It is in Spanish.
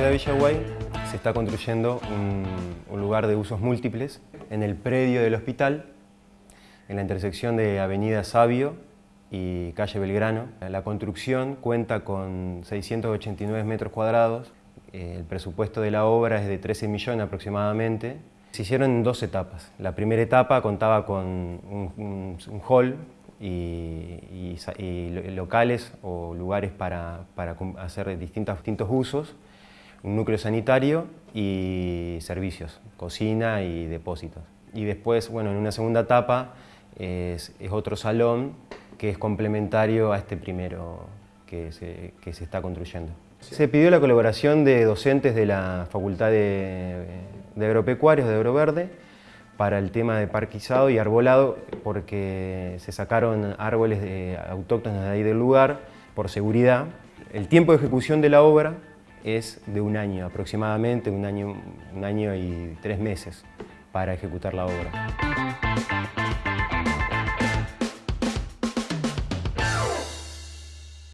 ciudad de Villaguay se está construyendo un, un, lugar de usos múltiples en el predio del hospital, en la intersección de Avenida Sabio y Calle Belgrano. La construcción cuenta con 689 metros cuadrados, el presupuesto de la obra es de 13 millones aproximadamente. Se hicieron en dos etapas. La primera etapa contaba con un, un, un hall y, y, locales o lugares para, para hacer distintos, distintos usos, un núcleo sanitario y servicios, cocina y depósitos. Y después, bueno, en una segunda etapa es, es otro salón que es complementario a este primero que se, que se está construyendo. Se pidió la colaboración de docentes de la Facultad de, de Agropecuarios de Agroverde para el tema de parquizado y arbolado porque se sacaron árboles de, autóctonos de ahí del lugar por seguridad. El tiempo de ejecución de la obra es de un año aproximadamente, un año, un año y tres meses para ejecutar la obra.